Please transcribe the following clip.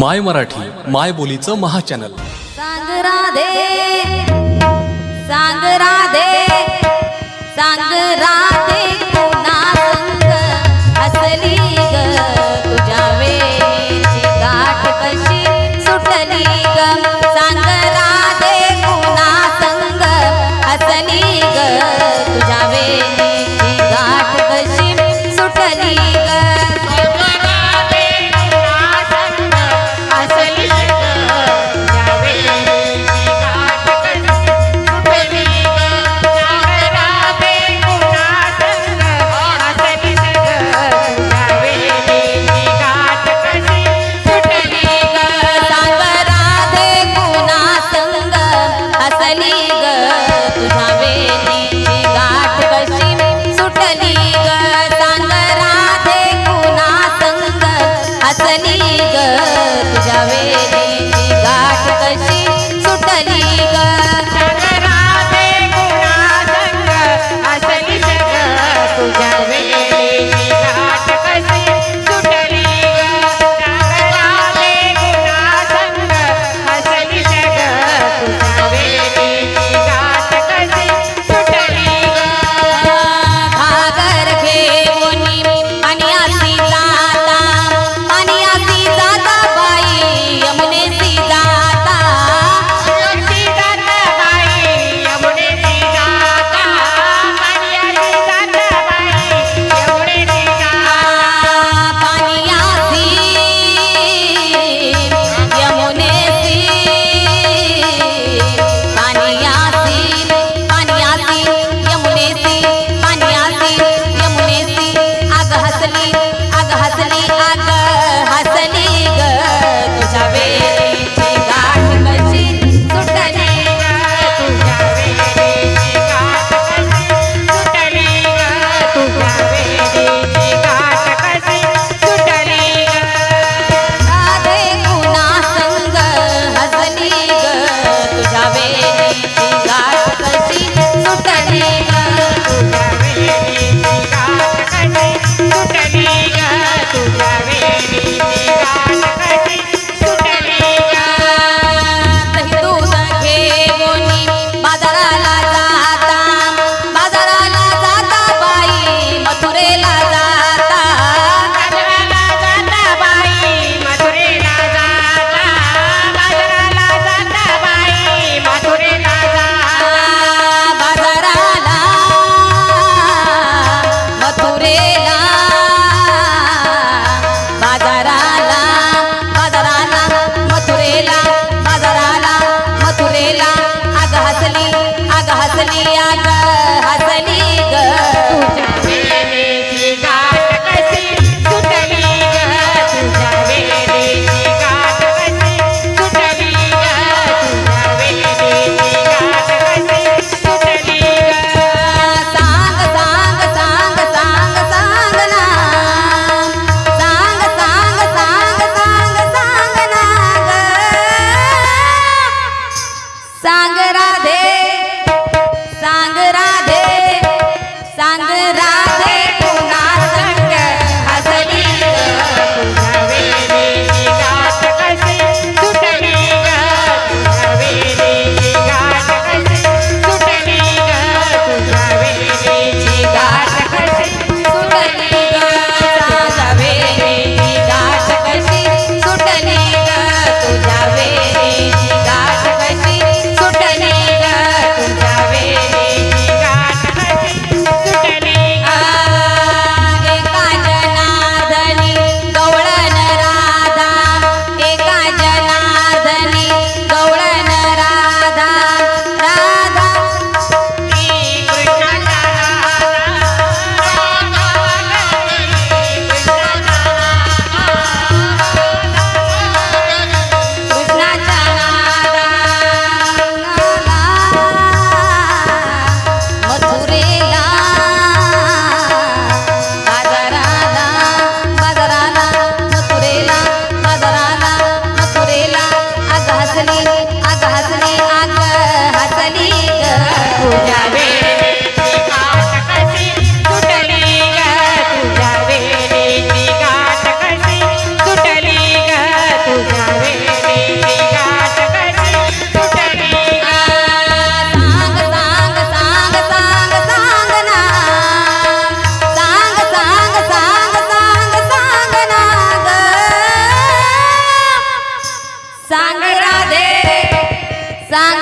माय मराठी माय बोलीचं महाचॅनल सांग राधे सांग राधे. सांग